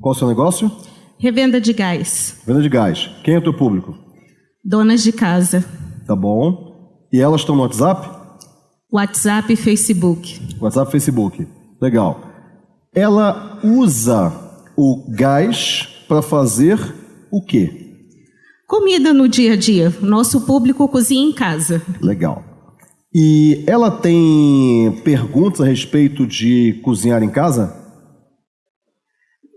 Qual o seu negócio? Revenda de gás. Venda de gás. Quem é o teu público? Donas de casa. Tá bom. E elas estão no WhatsApp? WhatsApp e Facebook. WhatsApp, Facebook. Legal. Ela usa o gás para fazer o quê? Comida no dia a dia. Nosso público cozinha em casa. Legal. E ela tem perguntas a respeito de cozinhar em casa?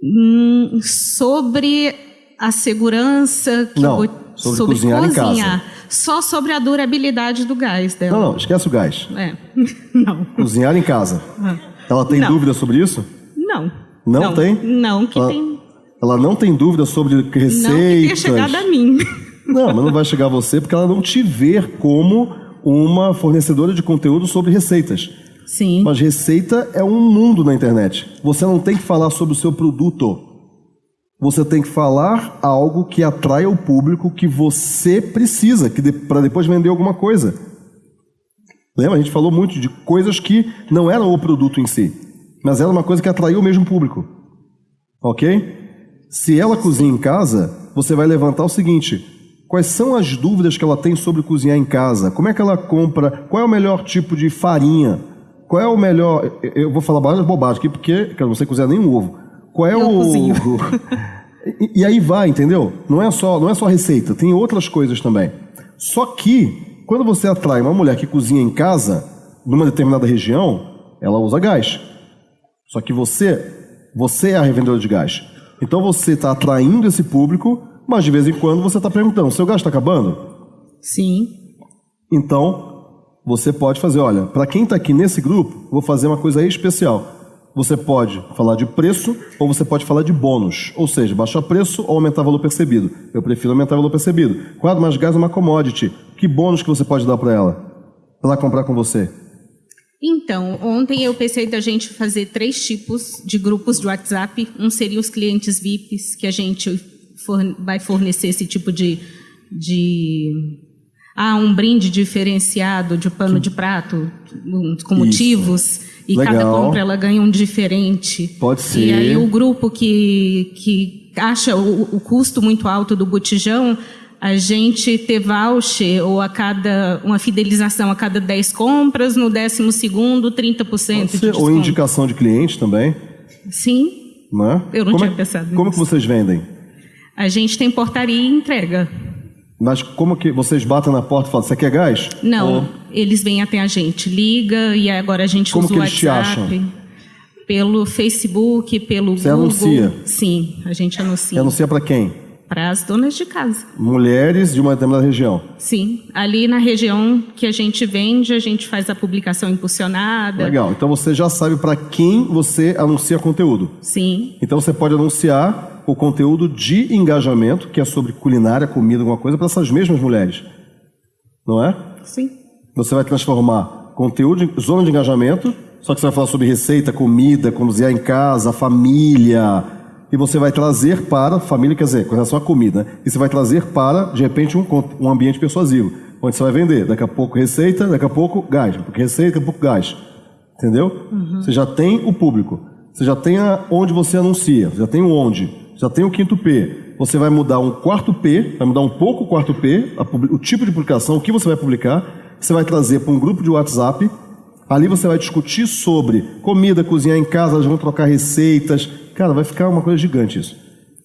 Hum, sobre a segurança que Não, vou- sobre cozinhar em casa. Só sobre a durabilidade do gás dela. Não, não, esquece o gás. É. Não. Cozinhar em casa. Ela tem Não. dúvida sobre isso? Não. Não tem? Não, que Ah, tem. Ela não tem dúvida sobre Não que tenha receitas. chegado a mim. Não, mas não vai chegar a você porque ela não te vê como uma fornecedora de conteúdo sobre receitas. Sim. Mas receita é um mundo na internet. Você não tem que falar sobre o seu produto. Você tem que falar algo que atraia o público que você precisa, que de, para depois vender alguma coisa. Lembra? A gente falou muito de coisas que não eram o produto em si, mas era uma coisa que atraiu o mesmo público. Ok? Se ela cozinha em casa, você vai levantar o seguinte: quais são as dúvidas que ela tem sobre cozinhar em casa? Como é que ela compra? Qual é o melhor tipo de farinha? Qual é o melhor. eu- vou falar várias bobagens aqui porque eu não sei cozinhar nem um ovo. Qual é Eu o. cozinho. e, e aí vai, entendeu? Não é só, não é só receita, tem outras coisas também. Só que quando você atrai uma mulher que cozinha em casa, numa determinada região, ela usa gás. Só que você, você é a revendedora de gás. Então você está atraindo esse público, mas de vez em quando você está perguntando: seu gás está acabando? Sim. Então você pode fazer: olha, para quem está aqui nesse grupo, vou fazer uma coisa especial. Você pode falar de preço ou você pode falar de bônus, ou seja, baixar preço ou aumentar valor percebido. Eu prefiro aumentar valor percebido. Quadro mais gás é uma commodity. Que bônus que você pode dar para ela? Para ela comprar com você? Então, ontem eu pensei da gente fazer três tipos de grupos de WhatsApp. Um seria os clientes VIPs, que a gente forne- vai fornecer esse tipo de, de ah, um brinde diferenciado de pano de prato com Isso. motivos. E cada Legal. compra ela ganha um diferente. Pode E ser. aí o grupo que, que acha o, o custo muito alto do botijão, a gente ter voucher ou a cada uma fidelização a cada 10 compras, no décimo segundo 30% Pode de ser, desconto. ou indicação de cliente também, Sim, né? Eu não como tinha é, pensado Como que nisso. vocês vendem? a gente tem portaria e entrega. Mas como que vocês batem na porta e falam, você quer gás? Não, Ou- eles vêm até a gente, liga e agora a gente Como usa que o eles te WhatsApp. Pelo Facebook, pelo Você Google. anuncia? Sim, a gente anuncia. Anuncia para quem? Para as donas de casa. Mulheres de uma determinada região. Sim, ali na região que a gente vende, a gente faz a publicação impulsionada. Legal. Então você já sabe para quem você anuncia conteúdo. Sim, Então você pode anunciar o conteúdo de engajamento, que é sobre culinária, comida, alguma coisa, para essas mesmas mulheres. Não é? sim. Você vai transformar conteúdo de zona de engajamento, só que você vai falar sobre receita, comida, cozinhar em casa, família. E você vai trazer para, família quer dizer, com relação à comida, né? e você vai trazer para, de repente, um, um ambiente persuasivo, onde você vai vender. Daqui a pouco receita, daqui a pouco gás, pouco receita, daqui a pouco gás. Entendeu? Você já tem o público, você já tem a, onde você anuncia, você já tem o onde, já tem o quinto P. Você vai mudar um quarto P, vai mudar um pouco o quarto P, a o tipo de publicação, o que você vai publicar, você vai trazer para um grupo de WhatsApp. Ali você vai discutir sobre comida, cozinhar em casa, elas vão trocar receitas. Cara, vai ficar uma coisa gigante isso.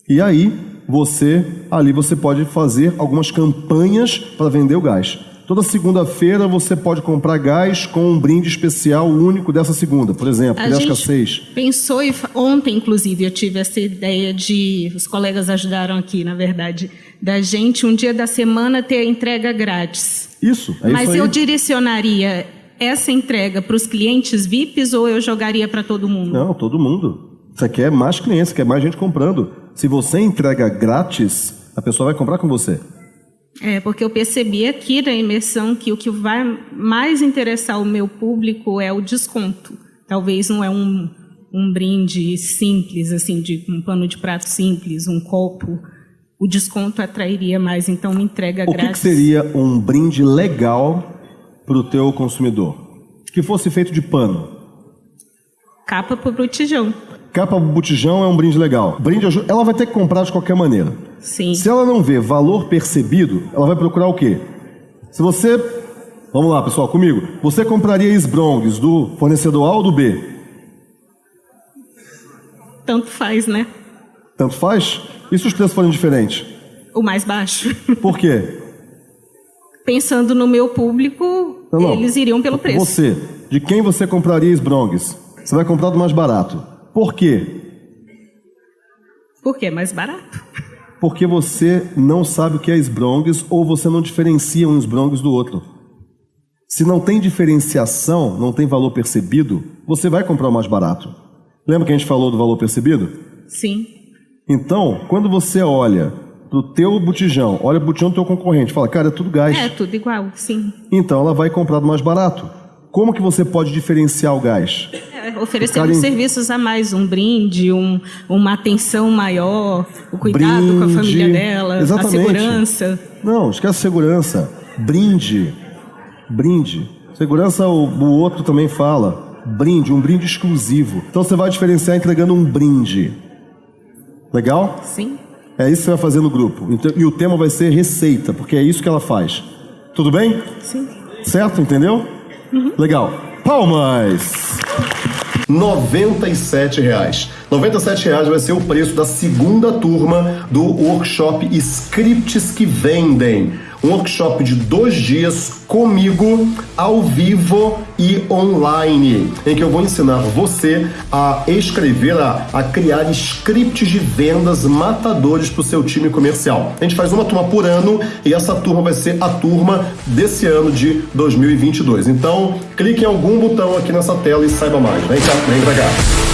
E aí, você, ali você pode fazer algumas campanhas para vender o gás. Toda segunda-feira você pode comprar gás com um brinde especial único dessa segunda, por exemplo, A é gente pensou, e ontem inclusive eu tive essa ideia de, os colegas ajudaram aqui, na verdade, da gente um dia da semana ter a entrega grátis. Isso, é Mas isso eu direcionaria essa entrega para os clientes VIPs ou eu jogaria para todo mundo? Não, todo mundo. Você quer mais clientes, você quer mais gente comprando. Se você entrega grátis, a pessoa vai comprar com você. É, porque eu percebi aqui na imersão que o que vai mais interessar o meu público é o desconto. Talvez não é um, um brinde simples, assim, de um pano de prato simples, um copo. O desconto atrairia mais, então uma entrega O que, que grátis. seria um brinde legal para o teu consumidor? Que fosse feito de pano. Capa para o botijão. Capa botijão é um brinde legal. Brinde ela vai ter que comprar de qualquer maneira. Sim. Se ela não vê valor percebido, ela vai procurar o quê? Se você. Vamos lá, pessoal, comigo. Você compraria esbrongues do fornecedor A ou do B? Tanto faz, né? Tanto faz? E se os preços forem diferentes? O mais baixo. Por quê? Pensando no meu público, Não, não. eles iriam pelo preço. Você, de quem você compraria esbrongues? Você vai comprar do mais barato. Por quê? Porque é mais barato. Porque você não sabe o que é esbrongues ou você não diferencia um esbrongues do outro. Se não tem diferenciação, não tem valor percebido, você vai comprar o mais barato. Lembra que a gente falou do valor percebido? Sim. Então, quando você olha pro teu botijão, olha pro botijão do teu concorrente, fala, cara, é tudo gás. É tudo igual, sim. Então ela vai comprar do mais barato. Como que você pode diferenciar o gás? Oferecendo serviços a mais, um brinde, um, uma atenção maior, o cuidado com a Brinde. família dela, Exatamente. a segurança. Não, esquece segurança. Brinde. Brinde. Segurança, o, o outro também fala. Brinde, um brinde exclusivo. Então você vai diferenciar entregando um brinde. Legal? Sim. É isso que você vai fazer no grupo. Então- E o tema vai ser receita, porque é isso que ela faz. Tudo bem? Sim. Certo? Entendeu? Legal. Palmas! 97 reais. 97 reais vai ser o preço da segunda turma do workshop Scripts que Vendem. Um workshop de dois dias comigo, ao vivo e online, em que eu vou ensinar você a escrever, a, a criar scripts de vendas matadores para o seu time comercial. A gente faz uma turma por ano e essa turma vai ser a turma desse ano de 2022. Então, clique em algum botão aqui nessa tela e saiba mais. Vem cá, vem pra cá.